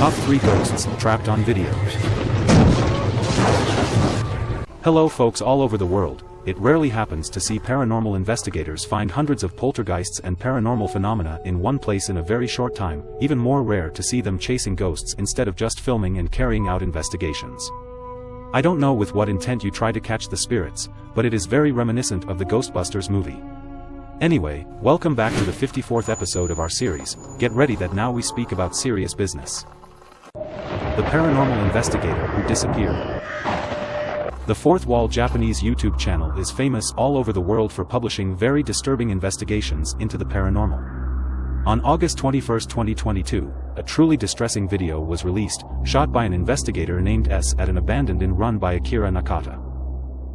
Top 3 Ghosts Trapped on Video. Hello folks all over the world, it rarely happens to see paranormal investigators find hundreds of poltergeists and paranormal phenomena in one place in a very short time, even more rare to see them chasing ghosts instead of just filming and carrying out investigations. I don't know with what intent you try to catch the spirits, but it is very reminiscent of the Ghostbusters movie. Anyway, welcome back to the 54th episode of our series, get ready that now we speak about serious business. The paranormal investigator who disappeared. The Fourth Wall Japanese YouTube channel is famous all over the world for publishing very disturbing investigations into the paranormal. On August 21, 2022, a truly distressing video was released, shot by an investigator named S at an abandoned inn run by Akira Nakata.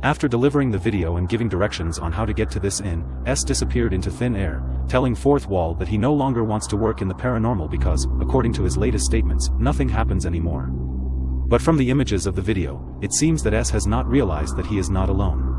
After delivering the video and giving directions on how to get to this inn, S disappeared into thin air, telling Fourth Wall that he no longer wants to work in the paranormal because, according to his latest statements, nothing happens anymore. But from the images of the video, it seems that S has not realized that he is not alone.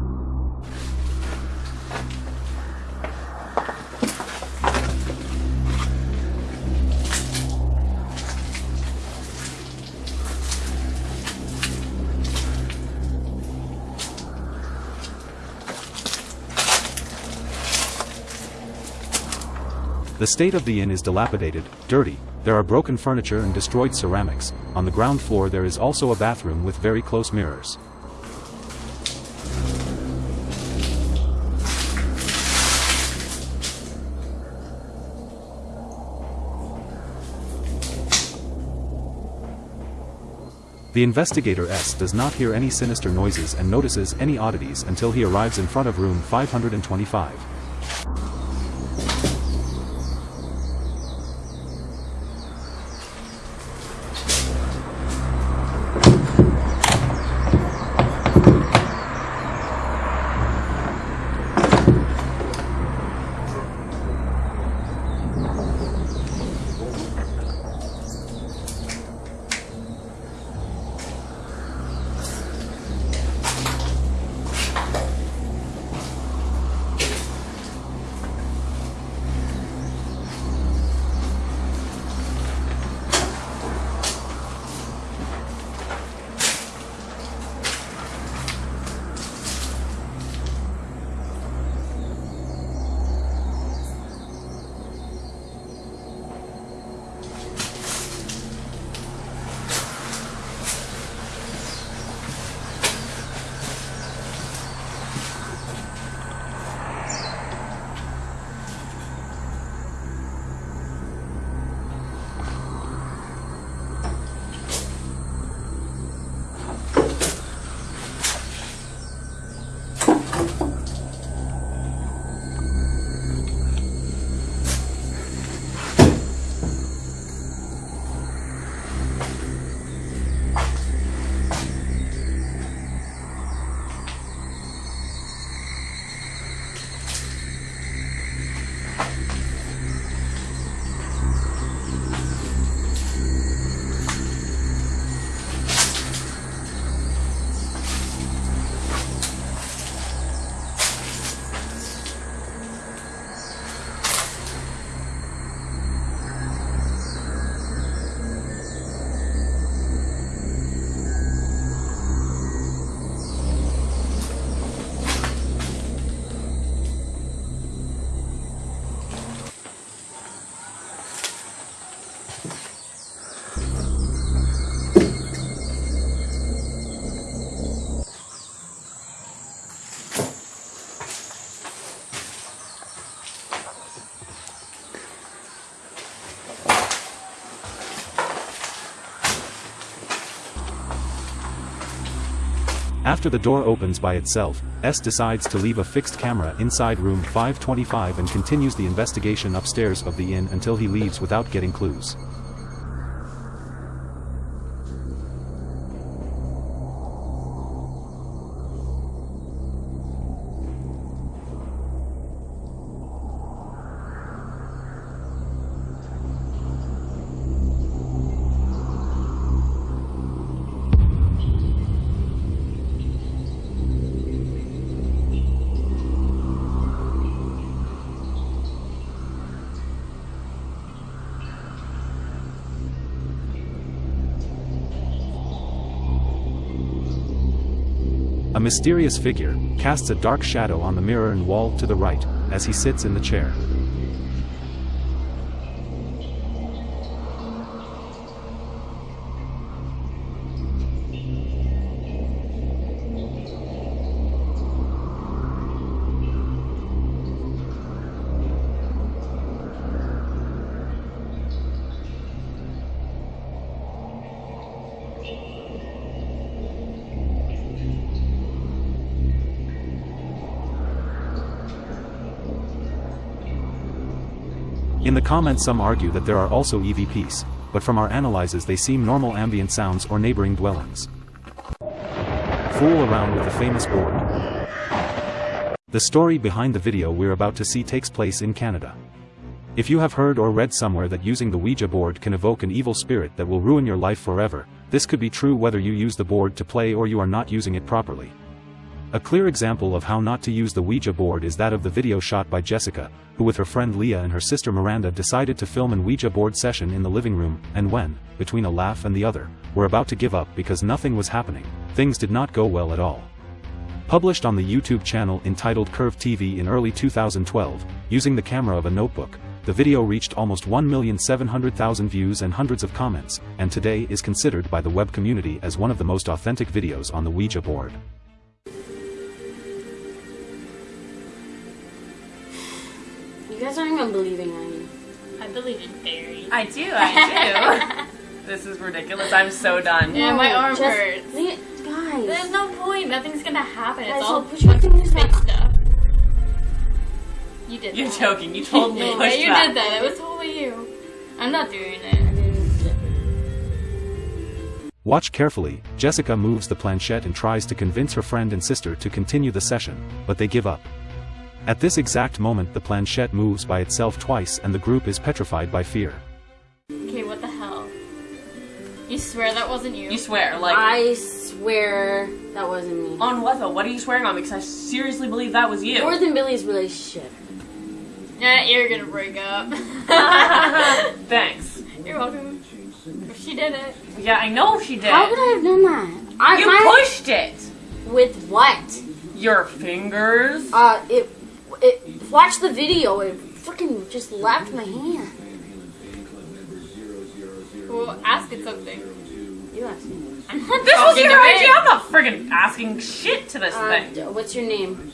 The state of the inn is dilapidated, dirty, there are broken furniture and destroyed ceramics, on the ground floor there is also a bathroom with very close mirrors. The investigator S does not hear any sinister noises and notices any oddities until he arrives in front of room 525. After the door opens by itself, S decides to leave a fixed camera inside room 525 and continues the investigation upstairs of the inn until he leaves without getting clues. A mysterious figure casts a dark shadow on the mirror and wall to the right, as he sits in the chair. In the comments some argue that there are also EVPs, but from our analyses they seem normal ambient sounds or neighboring dwellings. Fool around with the famous board. The story behind the video we're about to see takes place in Canada. If you have heard or read somewhere that using the Ouija board can evoke an evil spirit that will ruin your life forever, this could be true whether you use the board to play or you are not using it properly. A clear example of how not to use the Ouija board is that of the video shot by Jessica, who with her friend Leah and her sister Miranda decided to film an Ouija board session in the living room, and when, between a laugh and the other, were about to give up because nothing was happening, things did not go well at all. Published on the YouTube channel entitled Curve TV in early 2012, using the camera of a notebook, the video reached almost 1,700,000 views and hundreds of comments, and today is considered by the web community as one of the most authentic videos on the Ouija board. You guys aren't even believing on me. I believe in fairies. I do, I do. this is ridiculous. I'm so done. Yeah, my arm just- hurts. Leah- Guys. There's no point. Nothing's gonna happen. Guys, It's all so push your fingers fake stuff. You did You're that. joking. You told me. Yeah, push you back. did that. It was totally you. I'm not doing it. Watch carefully, Jessica moves the planchette and tries to convince her friend and sister to continue the session, but they give up. At this exact moment the planchette moves by itself twice and the group is petrified by fear. Okay, what the hell? You swear that wasn't you? You swear, like I swear that wasn't me. on what though? What are you swearing on? Because I seriously believe that was you. More than Billy's relationship. Yeah, you're gonna break up. Thanks. you're welcome. She did it. Yeah, I know she did. How could I have done that? I, you my- pushed it. With what? Your fingers. Uh, it, it, watch the video, it freaking just left my hand. Well, ask it something. You asked me. I'm not This was talking your to it. idea. I'm not friggin' asking shit to this Uh, thing. d- what's your name?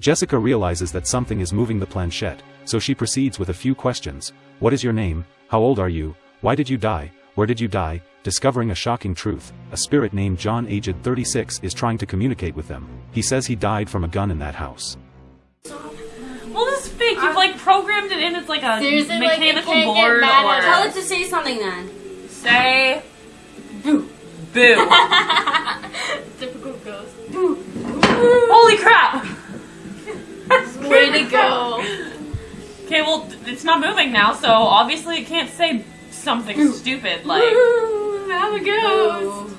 Jessica realizes that something is moving the planchette, so she proceeds with a few questions. What is your name? How old are you? Why did you die? Where did you die? Discovering a shocking truth, a spirit named John aged 36 is trying to communicate with them. He says he died from a gun in that house. Well, this is fake. You've like programmed it in. It's like a Seriously, like, mechanical can't board or Tell it to say something then. say boo boo. Typical ghost. Holy crap! Way to go. Okay, well, it's not moving now, so obviously it can't say something stupid like. Ooh, have a ghost.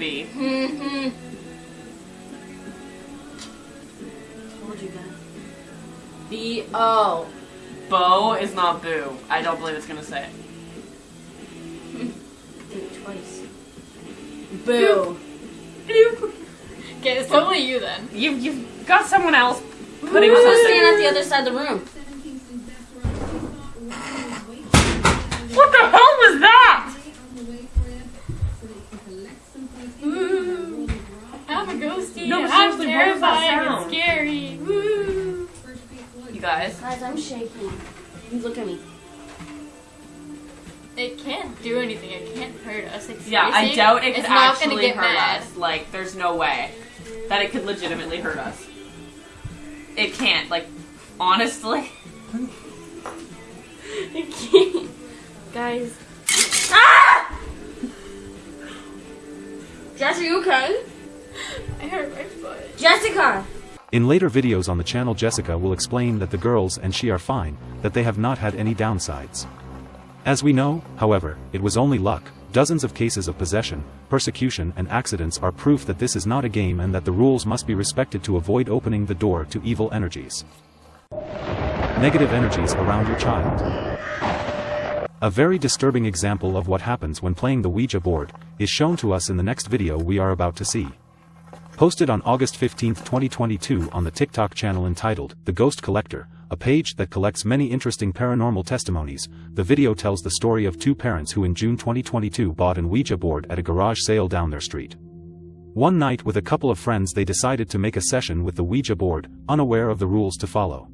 B. Mm-hmm. Told you guys. B O. Bo is not boo. I don't believe it's gonna say it. Think twice. Boo. Okay, it's totally you then. You, you've got someone else putting Who's something. standing at the other side of the room? What the hell was that? No, but I'm seriously, what is that terrifying and sound? scary. Woo. You guys. Guys, I'm shaking. You Look at me. It can't do anything. It can't hurt us. It's Yeah, I racing. doubt it could it's not gonna actually get hurt mad. us. Like, there's no way that it could legitimately hurt us. It can't. Like, honestly. It can't. Guys. Ah! Jess, are you okay? I hurt my foot. Jessica! In later videos on the channel Jessica will explain that the girls and she are fine, that they have not had any downsides. As we know, however, it was only luck, dozens of cases of possession, persecution and accidents are proof that this is not a game and that the rules must be respected to avoid opening the door to evil energies. Negative energies around your child. A very disturbing example of what happens when playing the Ouija board, is shown to us in the next video we are about to see. Posted on August 15, 2022 on the TikTok channel entitled, The Ghost Collector, a page that collects many interesting paranormal testimonies, the video tells the story of two parents who in June 2022 bought an Ouija board at a garage sale down their street. One night with a couple of friends they decided to make a session with the Ouija board, unaware of the rules to follow.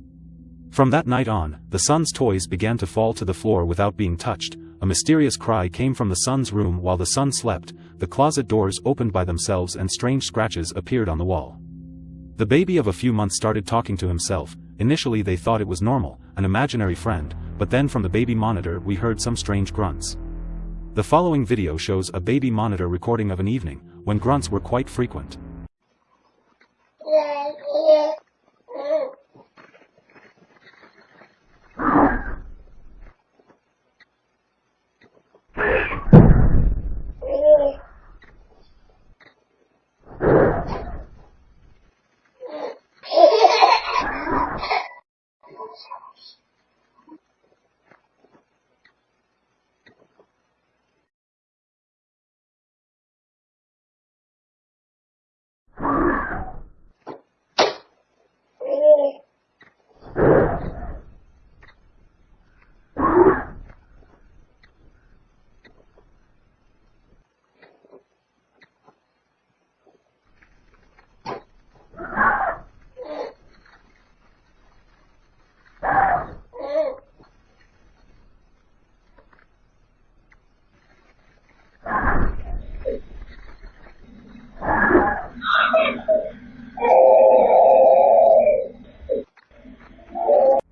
From that night on, the son's toys began to fall to the floor without being touched, a mysterious cry came from the son's room while the son slept, the closet doors opened by themselves and strange scratches appeared on the wall. The baby of a few months started talking to himself, initially they thought it was normal, an imaginary friend, but then from the baby monitor we heard some strange grunts. The following video shows a baby monitor recording of an evening, when grunts were quite frequent.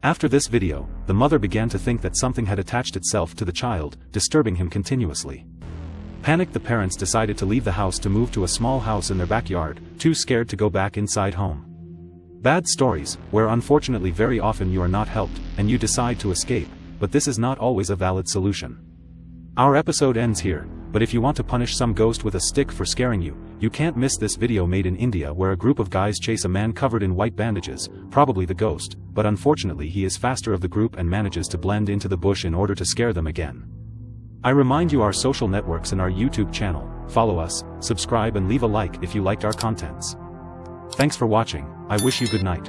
After this video, the mother began to think that something had attached itself to the child, disturbing him continuously. Panicked the parents decided to leave the house to move to a small house in their backyard, too scared to go back inside home. Bad stories, where unfortunately very often you are not helped, and you decide to escape, but this is not always a valid solution. Our episode ends here, but if you want to punish some ghost with a stick for scaring you, you can't miss this video made in India where a group of guys chase a man covered in white bandages, probably the ghost, but unfortunately he is faster of the group and manages to blend into the bush in order to scare them again. I remind you our social networks and our YouTube channel, follow us, subscribe and leave a like if you liked our contents. Thanks for watching, I wish you good night.